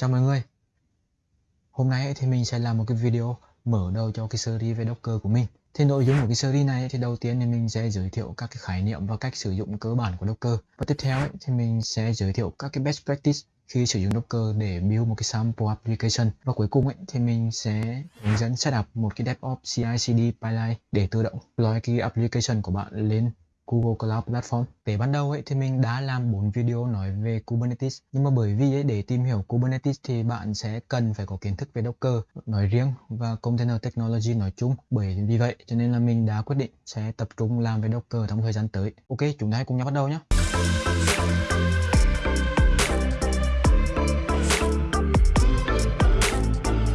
Chào mọi người. Hôm nay thì mình sẽ làm một cái video mở đầu cho cái series về Docker của mình. Thì nội dung của cái series này thì đầu tiên thì mình sẽ giới thiệu các cái khái niệm và cách sử dụng cơ bản của Docker. Và tiếp theo thì mình sẽ giới thiệu các cái best practice khi sử dụng Docker để build một cái sample application. Và cuối cùng ấy, thì mình sẽ hướng dẫn setup một cái DevOps CI/CD pipeline để tự động deploy cái application của bạn lên Google Cloud Platform. Để ban đầu ấy thì mình đã làm 4 video nói về Kubernetes nhưng mà bởi vì ấy, để tìm hiểu Kubernetes thì bạn sẽ cần phải có kiến thức về Docker nói riêng và Container Technology nói chung. Bởi vì vậy cho nên là mình đã quyết định sẽ tập trung làm về Docker trong thời gian tới. Ok, chúng ta hãy cùng nhau bắt đầu nhé.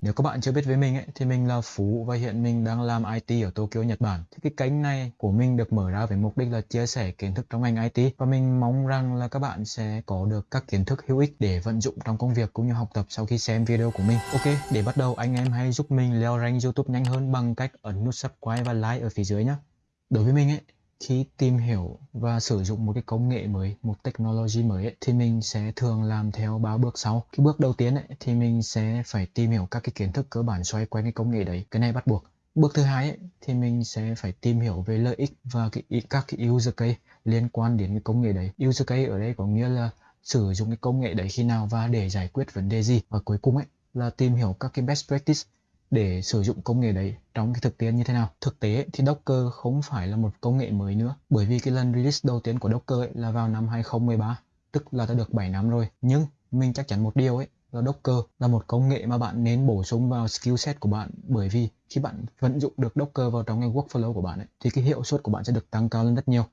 Nếu các bạn chưa biết với mình ấy, thì mình là Phú và hiện mình đang làm IT ở Tokyo, Nhật Bản. Thì cái kênh này của mình được mở ra với mục đích là chia sẻ kiến thức trong ngành IT và mình mong rằng là các bạn sẽ có được các kiến thức hữu ích để vận dụng trong công việc cũng như học tập sau khi xem video của mình. Ok, để bắt đầu anh em hãy giúp mình leo rank YouTube nhanh hơn bằng cách ấn nút subscribe và like ở phía dưới nhé. Đối với mình ấy, khi tìm hiểu và sử dụng một cái công nghệ mới, một technology mới ấy, thì mình sẽ thường làm theo ba bước sau. Cái bước đầu tiên ấy, thì mình sẽ phải tìm hiểu các cái kiến thức cơ bản xoay quanh cái công nghệ đấy. Cái này bắt buộc. Bước thứ hai ấy, thì mình sẽ phải tìm hiểu về lợi ích và cái, các cái user case liên quan đến cái công nghệ đấy. User case ở đây có nghĩa là sử dụng cái công nghệ đấy khi nào và để giải quyết vấn đề gì. Và cuối cùng ấy là tìm hiểu các cái best practice để sử dụng công nghệ đấy trong cái thực tiễn như thế nào. Thực tế thì Docker không phải là một công nghệ mới nữa bởi vì cái lần release đầu tiên của Docker ấy là vào năm 2013 tức là đã được 7 năm rồi. Nhưng mình chắc chắn một điều ấy là Docker là một công nghệ mà bạn nên bổ sung vào skill set của bạn bởi vì khi bạn vận dụng được Docker vào trong cái workflow của bạn ấy, thì cái hiệu suất của bạn sẽ được tăng cao lên rất nhiều.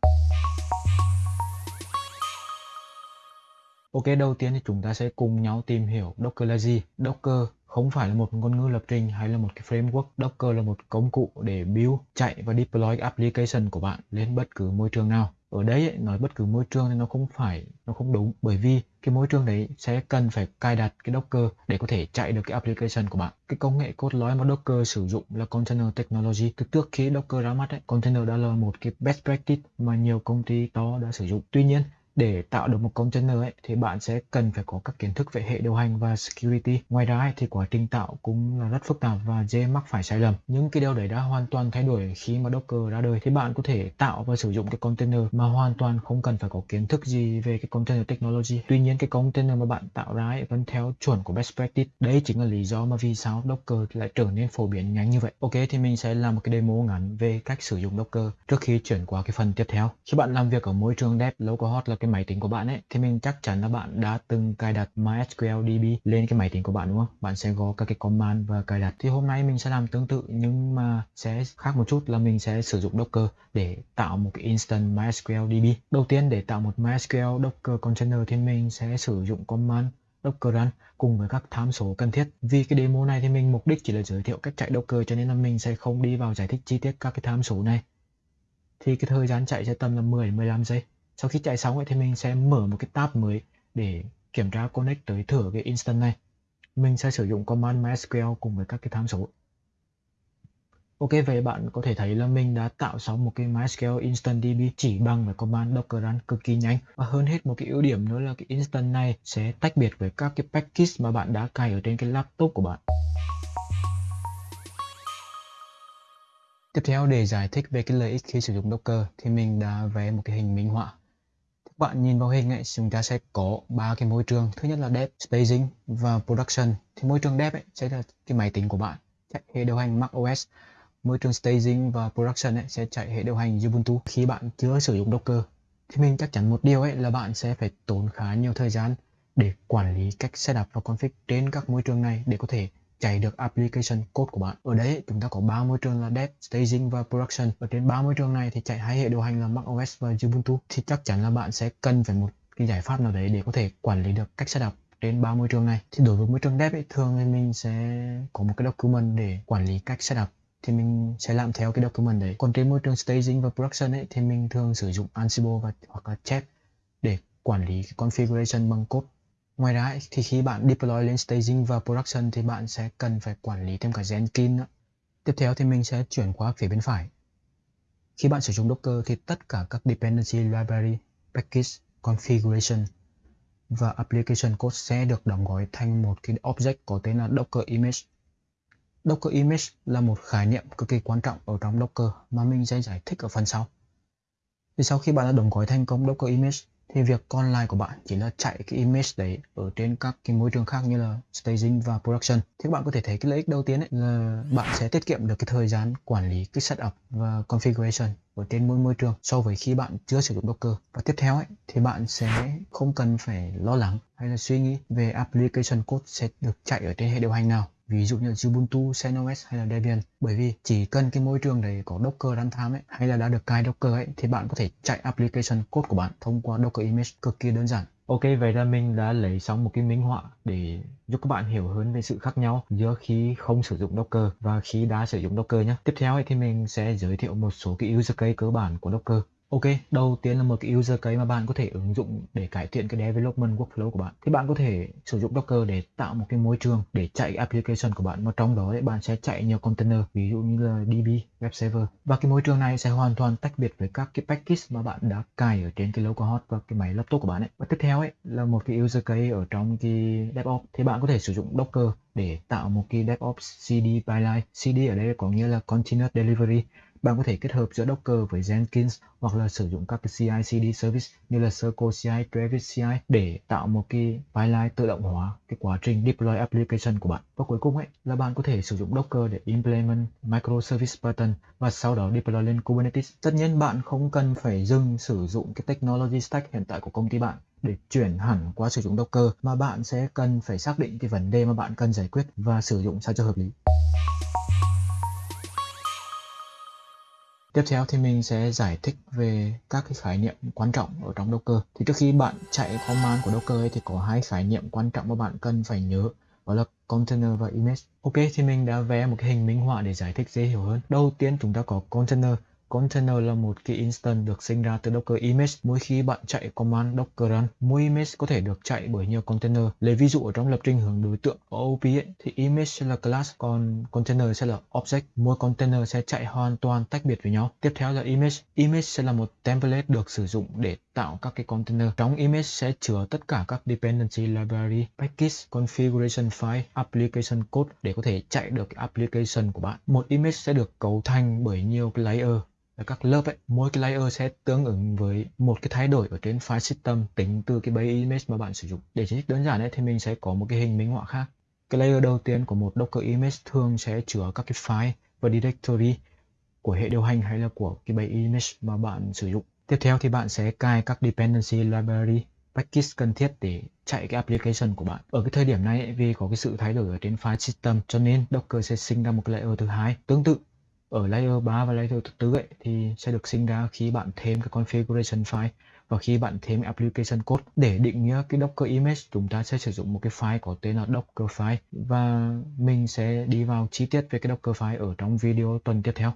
Ok, đầu tiên thì chúng ta sẽ cùng nhau tìm hiểu Docker là gì. Docker không phải là một ngôn ngữ lập trình hay là một cái framework. Docker là một công cụ để build, chạy và deploy application của bạn lên bất cứ môi trường nào. Ở đây ấy, nói bất cứ môi trường thì nó không phải, nó không đúng bởi vì cái môi trường đấy sẽ cần phải cài đặt cái Docker để có thể chạy được cái application của bạn. Cái công nghệ cốt lõi mà Docker sử dụng là Container Technology. Từ trước khi Docker ra mắt ấy, Container đã là một cái best practice mà nhiều công ty to đã sử dụng. Tuy nhiên, để tạo được một container ấy, thì bạn sẽ cần phải có các kiến thức về hệ điều hành và security. Ngoài ra ấy, thì quá trình tạo cũng là rất phức tạp và dễ mắc phải sai lầm. Những cái điều đấy đã hoàn toàn thay đổi khi mà Docker ra đời. Thì bạn có thể tạo và sử dụng cái container mà hoàn toàn không cần phải có kiến thức gì về cái container technology. Tuy nhiên cái container mà bạn tạo ra ấy, vẫn theo chuẩn của best practice. Đấy chính là lý do mà vì sao Docker lại trở nên phổ biến nhanh như vậy. Ok thì mình sẽ làm một cái demo ngắn về cách sử dụng Docker trước khi chuyển qua cái phần tiếp theo. Khi bạn làm việc ở môi trường dev localhost là cái máy tính của bạn ấy, thì mình chắc chắn là bạn đã từng cài đặt MySQL DB lên cái máy tính của bạn, đúng không? Bạn sẽ có các cái command và cài đặt. Thì hôm nay mình sẽ làm tương tự, nhưng mà sẽ khác một chút là mình sẽ sử dụng Docker để tạo một cái instant MySQL DB. Đầu tiên, để tạo một MySQL Docker container thì mình sẽ sử dụng command Docker run cùng với các tham số cần thiết. Vì cái demo này thì mình mục đích chỉ là giới thiệu cách chạy Docker, cho nên là mình sẽ không đi vào giải thích chi tiết các cái tham số này. Thì cái thời gian chạy sẽ tầm là 10 15 giây sau khi chạy xong ấy, thì mình sẽ mở một cái tab mới để kiểm tra connect tới thử cái instant này. Mình sẽ sử dụng command mysql cùng với các cái tham số. Ok vậy bạn có thể thấy là mình đã tạo xong một cái MySQL Instant DB chỉ bằng với command docker run cực kỳ nhanh. Và hơn hết một cái ưu điểm nữa là cái instant này sẽ tách biệt với các cái package mà bạn đã cài ở trên cái laptop của bạn. Tiếp theo để giải thích về cái lợi ích khi sử dụng Docker thì mình đã vẽ một cái hình minh họa bạn nhìn vào hình ấy, chúng ta sẽ có ba cái môi trường. Thứ nhất là dev, staging và production. Thì môi trường dev ấy sẽ là cái máy tính của bạn chạy hệ điều hành mac os Môi trường staging và production ấy sẽ chạy hệ điều hành Ubuntu. Khi bạn chưa sử dụng Docker thì mình chắc chắn một điều ấy là bạn sẽ phải tốn khá nhiều thời gian để quản lý cách setup và config trên các môi trường này để có thể chạy được application code của bạn. Ở đấy chúng ta có ba môi trường là Dev, Staging và Production. Ở trên ba môi trường này thì chạy hai hệ điều hành là macOS và Ubuntu thì chắc chắn là bạn sẽ cần phải một cái giải pháp nào đấy để có thể quản lý được cách setup trên ba môi trường này. Thì đối với môi trường Dev ấy, thường thì mình sẽ có một cái document để quản lý cách setup thì mình sẽ làm theo cái document đấy. Còn trên môi trường staging và production ấy thì mình thường sử dụng Ansible và hoặc là Chef để quản lý cái configuration bằng code Ngoài ra thì khi bạn deploy lên staging và production thì bạn sẽ cần phải quản lý thêm cả Jenkins nữa. Tiếp theo thì mình sẽ chuyển qua phía bên phải. Khi bạn sử dụng Docker thì tất cả các dependency library, package, configuration và application code sẽ được đóng gói thành một cái object có tên là Docker image. Docker image là một khái niệm cực kỳ quan trọng ở trong Docker mà mình sẽ giải thích ở phần sau. Thì sau khi bạn đã đóng gói thành công Docker image thì việc còn lại của bạn chỉ là chạy cái image đấy ở trên các cái môi trường khác như là staging và production. Thì các bạn có thể thấy cái lợi ích đầu tiên ấy là bạn sẽ tiết kiệm được cái thời gian quản lý cái setup và configuration ở trên mỗi môi trường so với khi bạn chưa sử dụng Docker. Và tiếp theo ấy, thì bạn sẽ không cần phải lo lắng hay là suy nghĩ về application code sẽ được chạy ở trên hệ điều hành nào ví dụ như Ubuntu, CentOS hay là Debian bởi vì chỉ cần cái môi trường đấy có Docker runtime ấy hay là đã được cài Docker ấy thì bạn có thể chạy application code của bạn thông qua Docker image cực kỳ đơn giản Ok, vậy là mình đã lấy xong một cái minh họa để giúp các bạn hiểu hơn về sự khác nhau giữa khi không sử dụng Docker và khi đã sử dụng Docker nhé. Tiếp theo ấy thì mình sẽ giới thiệu một số cái user case cơ bản của Docker. Ok, đầu tiên là một cái user case mà bạn có thể ứng dụng để cải thiện cái development workflow của bạn. Thì bạn có thể sử dụng Docker để tạo một cái môi trường để chạy application của bạn mà trong đó đấy bạn sẽ chạy nhiều container, ví dụ như là DB, web server. Và cái môi trường này sẽ hoàn toàn tách biệt với các cái package mà bạn đã cài ở trên cái localhost và cái máy laptop của bạn ấy. Và tiếp theo ấy là một cái user case ở trong cái DevOps thì bạn có thể sử dụng Docker để tạo một cái DevOps CD pipeline. CD ở đây có nghĩa là Continuous Delivery bạn có thể kết hợp giữa Docker với Jenkins hoặc là sử dụng các cái CI/CD service như là Circle CI, Travis CI để tạo một cái pipeline tự động hóa cái quá trình deploy application của bạn. Và cuối cùng ấy là bạn có thể sử dụng Docker để implement microservice pattern và sau đó deploy lên Kubernetes. Tất nhiên bạn không cần phải dừng sử dụng cái technology stack hiện tại của công ty bạn để chuyển hẳn qua sử dụng Docker mà bạn sẽ cần phải xác định cái vấn đề mà bạn cần giải quyết và sử dụng sao cho hợp lý. Tiếp theo thì mình sẽ giải thích về các cái khái niệm quan trọng ở trong Docker. Thì trước khi bạn chạy command của Docker ấy, thì có hai khái niệm quan trọng mà bạn cần phải nhớ đó là container và image. Ok thì mình đã vẽ một cái hình minh họa để giải thích dễ hiểu hơn. Đầu tiên chúng ta có container Container là một cái instance được sinh ra từ Docker image. Mỗi khi bạn chạy command docker run, mỗi image có thể được chạy bởi nhiều container. Lấy ví dụ ở trong lập trình hướng đối tượng OOP ấy, thì image sẽ là class, còn container sẽ là object. Mỗi container sẽ chạy hoàn toàn tách biệt với nhau. Tiếp theo là image. Image sẽ là một template được sử dụng để tạo các cái container. Trong image sẽ chứa tất cả các dependency library, package, configuration file, application code để có thể chạy được cái application của bạn. Một image sẽ được cấu thành bởi nhiều cái layer ở các lớp ấy, mỗi cái layer sẽ tương ứng với một cái thay đổi ở trên file system tính từ cái base image mà bạn sử dụng. Để giải thích đơn giản ấy, thì mình sẽ có một cái hình minh họa khác. Cái layer đầu tiên của một Docker image thường sẽ chứa các cái file và directory của hệ điều hành hay là của cái base image mà bạn sử dụng. Tiếp theo thì bạn sẽ cài các dependency library package cần thiết để chạy cái application của bạn. Ở cái thời điểm này vì có cái sự thay đổi ở trên file system cho nên Docker sẽ sinh ra một cái layer thứ hai. Tương tự ở layer 3 và layer thứ tư ấy, thì sẽ được sinh ra khi bạn thêm cái configuration file và khi bạn thêm application code để định nghĩa cái Docker image chúng ta sẽ sử dụng một cái file có tên là Docker file và mình sẽ đi vào chi tiết về cái Docker file ở trong video tuần tiếp theo.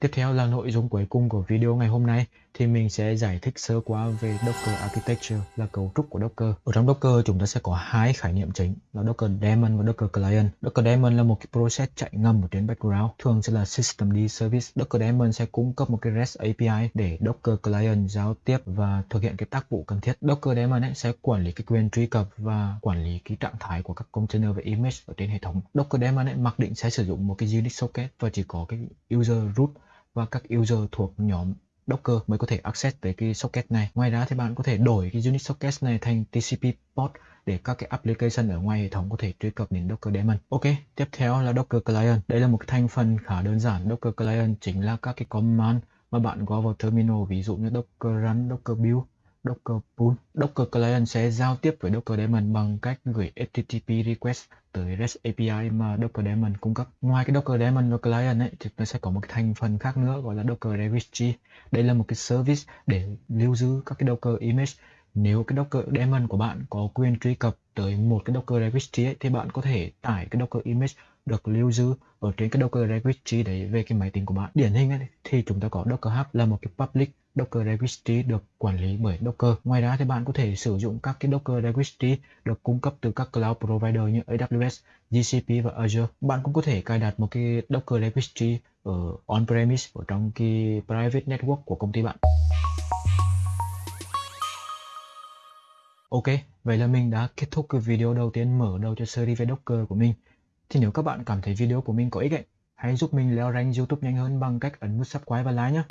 Tiếp theo là nội dung cuối cùng của video ngày hôm nay thì mình sẽ giải thích sơ qua về Docker Architecture là cấu trúc của Docker. Ở trong Docker chúng ta sẽ có hai khái niệm chính là Docker Daemon và Docker Client. Docker Daemon là một cái process chạy ngầm ở trên background, thường sẽ là Systemd Service. Docker Daemon sẽ cung cấp một cái REST API để Docker Client giao tiếp và thực hiện cái tác vụ cần thiết. Docker Daemon ấy sẽ quản lý cái quyền truy cập và quản lý cái trạng thái của các container và image ở trên hệ thống. Docker Daemon ấy mặc định sẽ sử dụng một cái Unix socket và chỉ có cái user root và các user thuộc nhóm Docker mới có thể access tới cái socket này. Ngoài ra thì bạn có thể đổi cái Unix socket này thành TCP port để các cái application ở ngoài hệ thống có thể truy cập đến Docker daemon. Ok, tiếp theo là Docker Client. Đây là một thành phần khá đơn giản. Docker Client chính là các cái command mà bạn gõ vào terminal ví dụ như Docker run, Docker build, Docker Pool. Docker Client sẽ giao tiếp với Docker daemon bằng cách gửi HTTP request tới REST API mà Docker daemon cung cấp. Ngoài cái Docker daemon và client ấy thì nó sẽ có một cái thành phần khác nữa gọi là Docker registry. Đây là một cái service để lưu giữ các cái Docker image. Nếu cái Docker daemon của bạn có quyền truy cập tới một cái Docker registry ấy, thì bạn có thể tải cái Docker image được lưu giữ ở trên cái Docker registry đấy về cái máy tính của bạn. Điển hình ấy, thì chúng ta có Docker Hub là một cái public Docker Registry được quản lý bởi Docker. Ngoài ra thì bạn có thể sử dụng các cái Docker Registry được cung cấp từ các cloud provider như AWS, GCP và Azure. Bạn cũng có thể cài đặt một cái Docker Registry ở on-premise ở trong cái private network của công ty bạn. Ok, vậy là mình đã kết thúc cái video đầu tiên mở đầu cho series về Docker của mình. Thì nếu các bạn cảm thấy video của mình có ích ấy, hãy giúp mình leo rank YouTube nhanh hơn bằng cách ấn nút subscribe và like nhé.